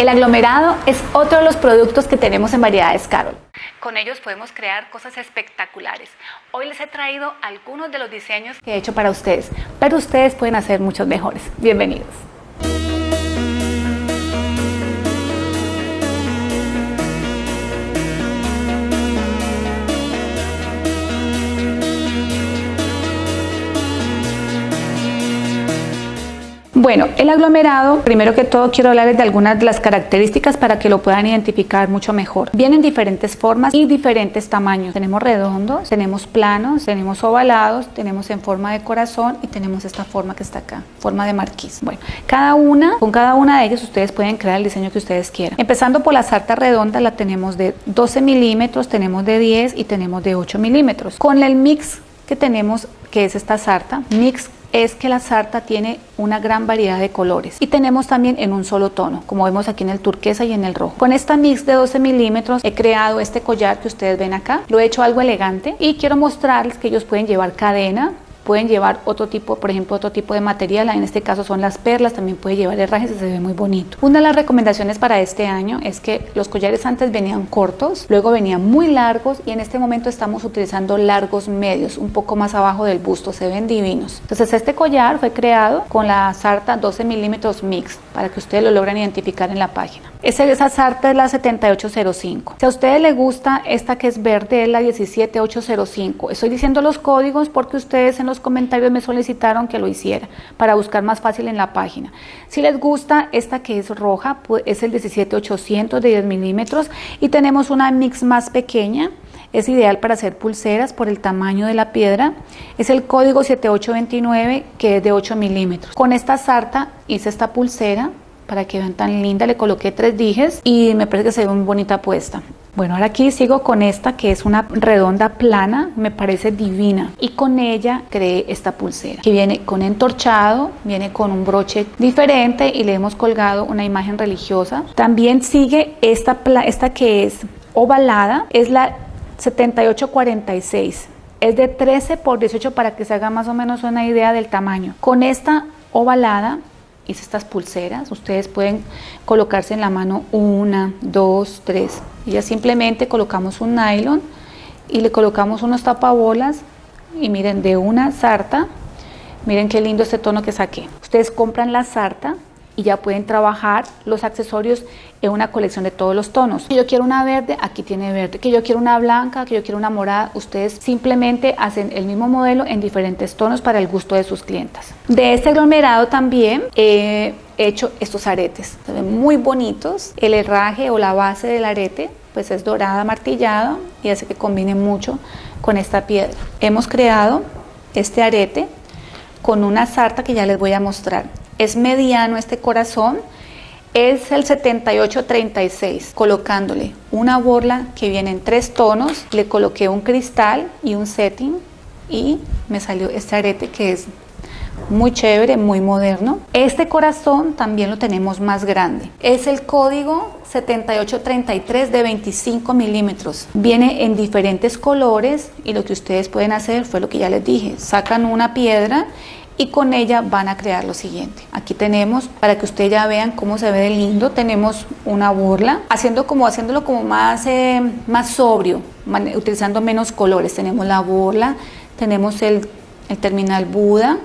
El aglomerado es otro de los productos que tenemos en Variedades Carol. Con ellos podemos crear cosas espectaculares. Hoy les he traído algunos de los diseños que he hecho para ustedes, pero ustedes pueden hacer muchos mejores. Bienvenidos. Bueno, el aglomerado, primero que todo quiero hablarles de algunas de las características para que lo puedan identificar mucho mejor. Vienen diferentes formas y diferentes tamaños. Tenemos redondos, tenemos planos, tenemos ovalados, tenemos en forma de corazón y tenemos esta forma que está acá, forma de marquís. Bueno, cada una, con cada una de ellas ustedes pueden crear el diseño que ustedes quieran. Empezando por la sarta redonda, la tenemos de 12 milímetros, tenemos de 10 y tenemos de 8 milímetros. Con el mix que tenemos, que es esta sarta, mix es que la sarta tiene una gran variedad de colores. Y tenemos también en un solo tono como vemos aquí en el turquesa y en el rojo. Con esta mix de 12 milímetros he creado este collar que ustedes ven acá. Lo he hecho algo elegante y quiero mostrarles que ellos pueden llevar cadena pueden llevar otro tipo, por ejemplo, otro tipo de material, en este caso son las perlas, también puede llevar herrajes se ve muy bonito. Una de las recomendaciones para este año es que los collares antes venían cortos, luego venían muy largos y en este momento estamos utilizando largos medios, un poco más abajo del busto, se ven divinos. Entonces este collar fue creado con la sarta 12 milímetros mix, para que ustedes lo logren identificar en la página. Esa sarta es la 7805. Si a ustedes les gusta esta que es verde, es la 17805. Estoy diciendo los códigos porque ustedes en los comentarios me solicitaron que lo hiciera para buscar más fácil en la página. Si les gusta esta que es roja, es el 17800 de 10 milímetros y tenemos una mix más pequeña. Es ideal para hacer pulseras por el tamaño de la piedra. Es el código 7829 que es de 8 milímetros. Con esta sarta hice esta pulsera para que vean tan linda. Le coloqué tres dijes y me parece que se ve muy bonita puesta. Bueno, ahora aquí sigo con esta que es una redonda plana, me parece divina. Y con ella creé esta pulsera que viene con entorchado, viene con un broche diferente y le hemos colgado una imagen religiosa. También sigue esta, esta que es ovalada, es la 7846. Es de 13 por 18 para que se haga más o menos una idea del tamaño. Con esta ovalada hice estas pulseras. Ustedes pueden colocarse en la mano una, dos, tres. Y ya simplemente colocamos un nylon y le colocamos unos tapabolas y miren de una sarta. Miren qué lindo este tono que saqué. Ustedes compran la sarta y ya pueden trabajar los accesorios en una colección de todos los tonos. Si yo quiero una verde, aquí tiene verde. Que yo quiero una blanca, que yo quiero una morada, ustedes simplemente hacen el mismo modelo en diferentes tonos para el gusto de sus clientas. De este aglomerado también he hecho estos aretes. Se ven muy bonitos. El herraje o la base del arete pues es dorada martillado y hace que combine mucho con esta piedra. Hemos creado este arete con una sarta que ya les voy a mostrar es mediano este corazón, es el 7836, colocándole una borla que viene en tres tonos, le coloqué un cristal y un setting y me salió este arete que es muy chévere, muy moderno. Este corazón también lo tenemos más grande. Es el código 7833 de 25 milímetros. Viene en diferentes colores y lo que ustedes pueden hacer fue lo que ya les dije. Sacan una piedra y con ella van a crear lo siguiente. Aquí tenemos, para que ustedes ya vean cómo se ve de lindo, tenemos una burla, haciendo como, haciéndolo como más, eh, más sobrio, utilizando menos colores. Tenemos la burla, tenemos el, el terminal Buda,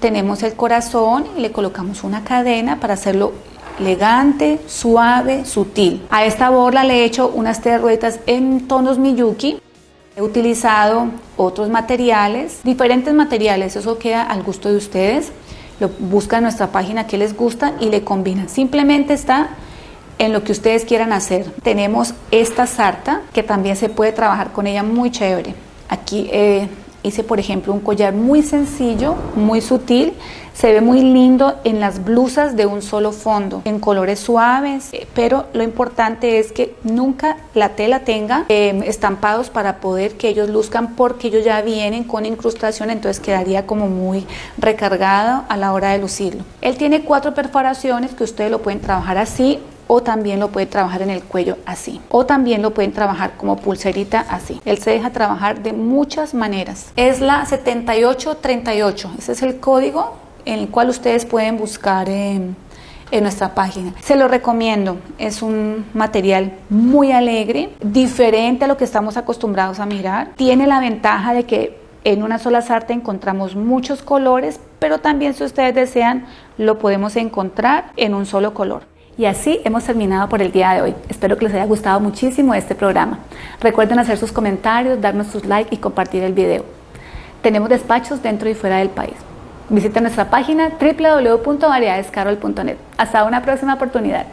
tenemos el corazón y le colocamos una cadena para hacerlo elegante, suave, sutil. A esta borla le he hecho unas tres ruedas en tonos Miyuki He utilizado otros materiales, diferentes materiales, eso queda al gusto de ustedes. Lo buscan en nuestra página que les gusta y le combinan. Simplemente está en lo que ustedes quieran hacer. Tenemos esta sarta que también se puede trabajar con ella muy chévere. Aquí eh, hice por ejemplo un collar muy sencillo, muy sutil, se ve muy lindo en las blusas de un solo fondo, en colores suaves, eh, pero lo importante es que nunca la tela tenga em, estampados para poder que ellos luzcan porque ellos ya vienen con incrustación, entonces quedaría como muy recargado a la hora de lucirlo. Él tiene cuatro perforaciones que ustedes lo pueden trabajar así o también lo puede trabajar en el cuello así o también lo pueden trabajar como pulserita así él se deja trabajar de muchas maneras es la 7838 ese es el código en el cual ustedes pueden buscar en nuestra página. Se lo recomiendo, es un material muy alegre, diferente a lo que estamos acostumbrados a mirar. Tiene la ventaja de que en una sola sarta encontramos muchos colores, pero también si ustedes desean lo podemos encontrar en un solo color. Y así hemos terminado por el día de hoy. Espero que les haya gustado muchísimo este programa. Recuerden hacer sus comentarios, darnos sus likes y compartir el video. Tenemos despachos dentro y fuera del país. Visita nuestra página www.variedadescarol.net. Hasta una próxima oportunidad.